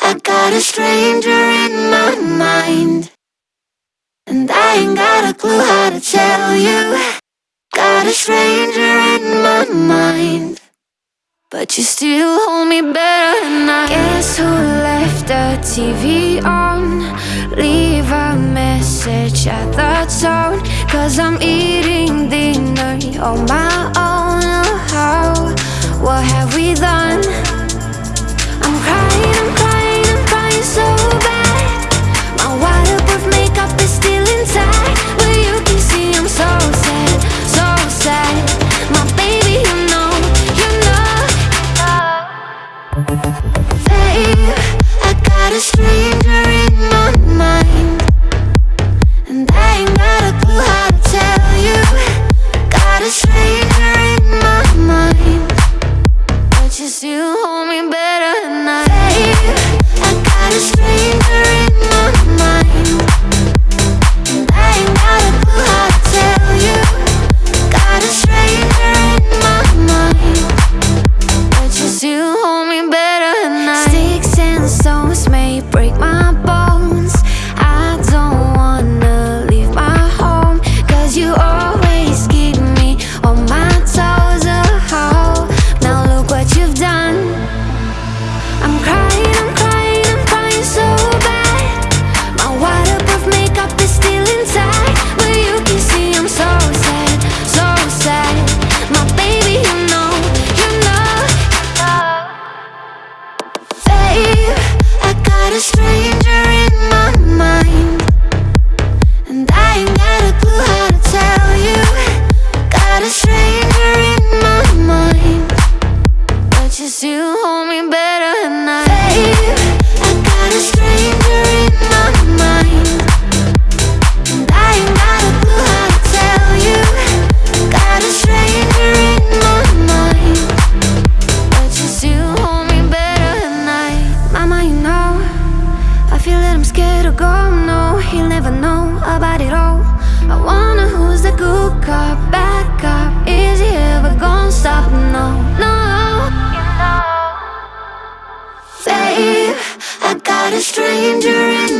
I got a stranger in my mind. And I ain't got a clue how to tell you. Got a stranger in my mind. But you still hold me better than I Guess who left the TV on? Leave a message at the tone. Cause I'm eating dinner on my own. a stranger in my mind. And I ain't got a clue how to tell you. Got a stranger in my mind. But you feel that I'm scared to go, no He'll never know about it all. I wonder who's the good cop, bad cop. Is he ever gonna stop? No, no. You know Babe, I got a stranger in